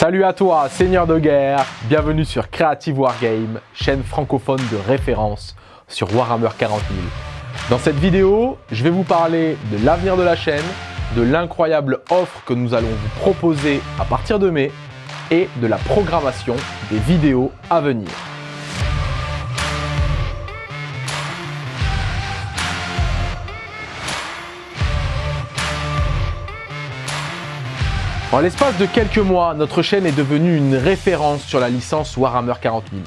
Salut à toi, seigneur de guerre, bienvenue sur Creative Wargame, chaîne francophone de référence sur Warhammer 40 000. Dans cette vidéo, je vais vous parler de l'avenir de la chaîne, de l'incroyable offre que nous allons vous proposer à partir de mai et de la programmation des vidéos à venir. En l'espace de quelques mois, notre chaîne est devenue une référence sur la licence Warhammer 40 000.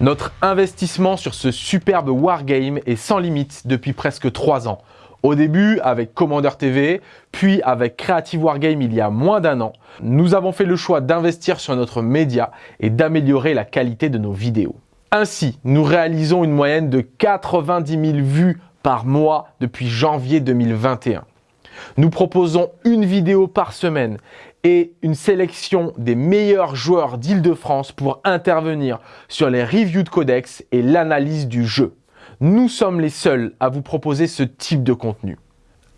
Notre investissement sur ce superbe wargame est sans limite depuis presque 3 ans. Au début avec Commander TV, puis avec Creative Wargame il y a moins d'un an, nous avons fait le choix d'investir sur notre média et d'améliorer la qualité de nos vidéos. Ainsi, nous réalisons une moyenne de 90 000 vues par mois depuis janvier 2021. Nous proposons une vidéo par semaine et une sélection des meilleurs joueurs d'Île-de-France pour intervenir sur les reviews de codex et l'analyse du jeu. Nous sommes les seuls à vous proposer ce type de contenu.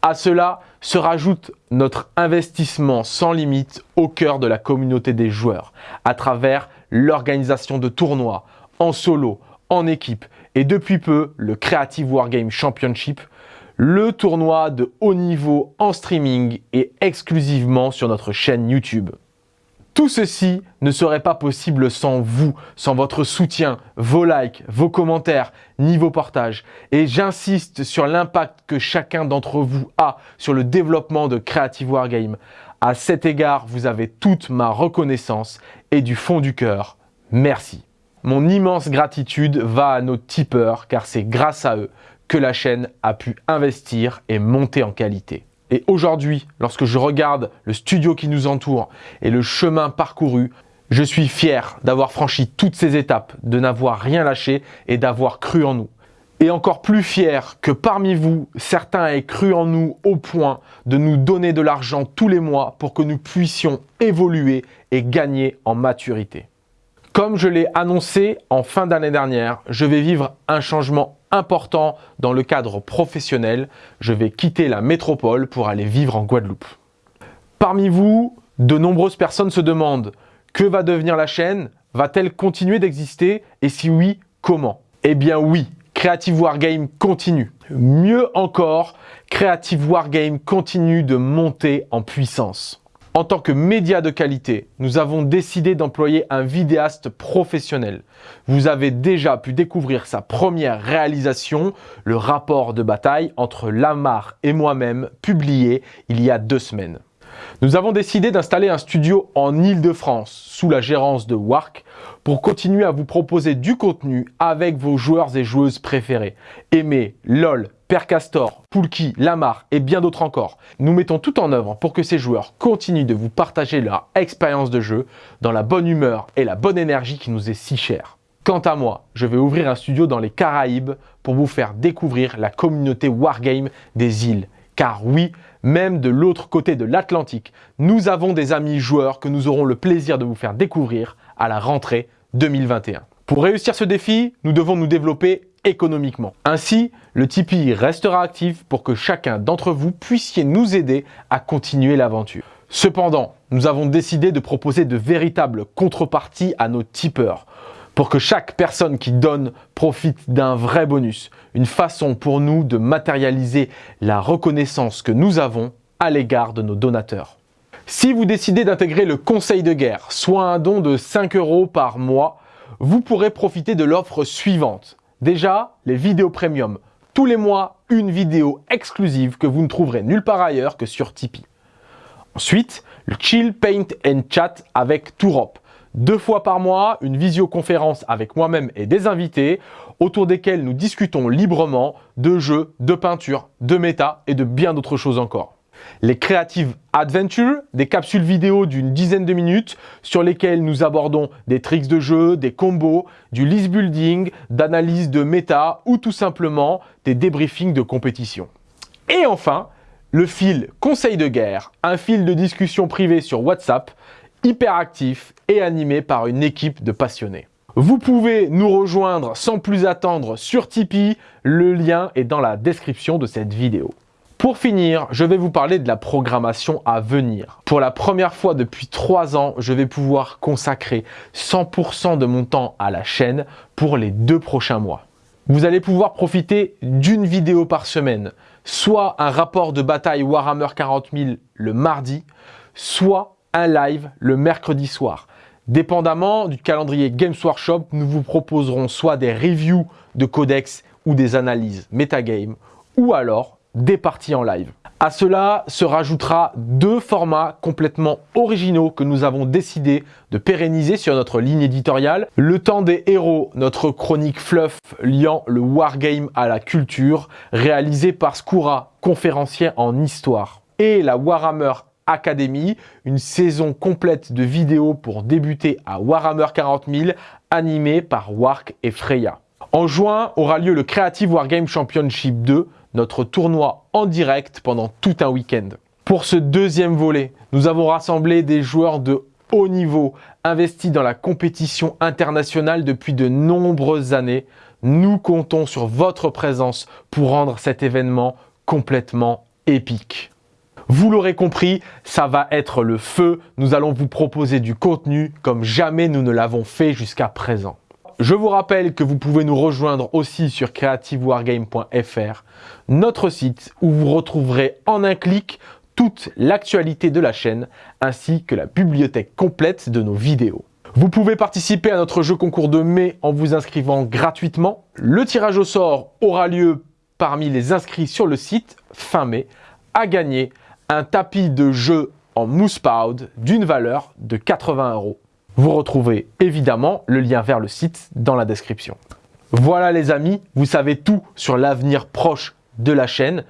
À cela se rajoute notre investissement sans limite au cœur de la communauté des joueurs à travers l'organisation de tournois en solo, en équipe et depuis peu le Creative Wargame Championship le tournoi de haut niveau en streaming et exclusivement sur notre chaîne YouTube. Tout ceci ne serait pas possible sans vous, sans votre soutien, vos likes, vos commentaires, ni vos partages. Et j'insiste sur l'impact que chacun d'entre vous a sur le développement de Creative Wargame. À cet égard, vous avez toute ma reconnaissance et du fond du cœur, merci. Mon immense gratitude va à nos tipeurs car c'est grâce à eux la chaîne a pu investir et monter en qualité. Et aujourd'hui, lorsque je regarde le studio qui nous entoure et le chemin parcouru, je suis fier d'avoir franchi toutes ces étapes, de n'avoir rien lâché et d'avoir cru en nous. Et encore plus fier que parmi vous, certains aient cru en nous au point de nous donner de l'argent tous les mois pour que nous puissions évoluer et gagner en maturité. Comme je l'ai annoncé en fin d'année dernière, je vais vivre un changement important dans le cadre professionnel. Je vais quitter la métropole pour aller vivre en Guadeloupe. Parmi vous, de nombreuses personnes se demandent que va devenir la chaîne? Va-t-elle continuer d'exister? Et si oui, comment? Eh bien oui, Creative Wargame continue. Mieux encore, Creative Wargame continue de monter en puissance. En tant que média de qualité, nous avons décidé d'employer un vidéaste professionnel. Vous avez déjà pu découvrir sa première réalisation, le rapport de bataille entre Lamar et moi-même, publié il y a deux semaines. Nous avons décidé d'installer un studio en Ile-de-France, sous la gérance de Wark, pour continuer à vous proposer du contenu avec vos joueurs et joueuses préférés. Aimez LOL, Père Castor, Poulki, Lamar et bien d'autres encore. Nous mettons tout en œuvre pour que ces joueurs continuent de vous partager leur expérience de jeu dans la bonne humeur et la bonne énergie qui nous est si chère. Quant à moi, je vais ouvrir un studio dans les Caraïbes pour vous faire découvrir la communauté Wargame des îles. Car oui, même de l'autre côté de l'Atlantique, nous avons des amis joueurs que nous aurons le plaisir de vous faire découvrir à la rentrée 2021. Pour réussir ce défi, nous devons nous développer économiquement. Ainsi, le Tipeee restera actif pour que chacun d'entre vous puissiez nous aider à continuer l'aventure. Cependant, nous avons décidé de proposer de véritables contreparties à nos tipeurs pour que chaque personne qui donne profite d'un vrai bonus, une façon pour nous de matérialiser la reconnaissance que nous avons à l'égard de nos donateurs. Si vous décidez d'intégrer le conseil de guerre, soit un don de 5 euros par mois, vous pourrez profiter de l'offre suivante. Déjà, les vidéos premium. Tous les mois, une vidéo exclusive que vous ne trouverez nulle part ailleurs que sur Tipeee. Ensuite, le Chill Paint and Chat avec Tourop. Deux fois par mois, une visioconférence avec moi-même et des invités autour desquels nous discutons librement de jeux, de peinture, de méta et de bien d'autres choses encore les Creative Adventure, des capsules vidéo d'une dizaine de minutes sur lesquelles nous abordons des tricks de jeu, des combos, du list building, d'analyse de méta ou tout simplement des débriefings de compétition. Et enfin, le fil conseil de guerre, un fil de discussion privée sur WhatsApp, hyper actif et animé par une équipe de passionnés. Vous pouvez nous rejoindre sans plus attendre sur Tipeee, le lien est dans la description de cette vidéo. Pour finir, je vais vous parler de la programmation à venir. Pour la première fois depuis 3 ans, je vais pouvoir consacrer 100% de mon temps à la chaîne pour les deux prochains mois. Vous allez pouvoir profiter d'une vidéo par semaine, soit un rapport de bataille Warhammer 40 000 le mardi, soit live le mercredi soir. Dépendamment du calendrier Games Workshop, nous vous proposerons soit des reviews de codex ou des analyses metagame, ou alors des parties en live. À cela se rajoutera deux formats complètement originaux que nous avons décidé de pérenniser sur notre ligne éditoriale. Le temps des héros, notre chronique fluff liant le wargame à la culture, réalisé par Skoura, conférencier en histoire. Et la Warhammer Academy, une saison complète de vidéos pour débuter à Warhammer 40 000, animée par Wark et Freya. En juin aura lieu le Creative Wargame Championship 2, notre tournoi en direct pendant tout un week-end. Pour ce deuxième volet, nous avons rassemblé des joueurs de haut niveau, investis dans la compétition internationale depuis de nombreuses années. Nous comptons sur votre présence pour rendre cet événement complètement épique. Vous l'aurez compris, ça va être le feu. Nous allons vous proposer du contenu comme jamais nous ne l'avons fait jusqu'à présent. Je vous rappelle que vous pouvez nous rejoindre aussi sur creativewargame.fr, notre site où vous retrouverez en un clic toute l'actualité de la chaîne ainsi que la bibliothèque complète de nos vidéos. Vous pouvez participer à notre jeu concours de mai en vous inscrivant gratuitement. Le tirage au sort aura lieu parmi les inscrits sur le site fin mai à gagner un tapis de jeu en mousse powder d'une valeur de 80 euros. Vous retrouvez évidemment le lien vers le site dans la description. Voilà les amis, vous savez tout sur l'avenir proche de la chaîne.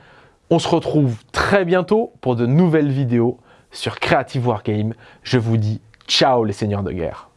On se retrouve très bientôt pour de nouvelles vidéos sur Creative Wargame. Je vous dis ciao les seigneurs de guerre.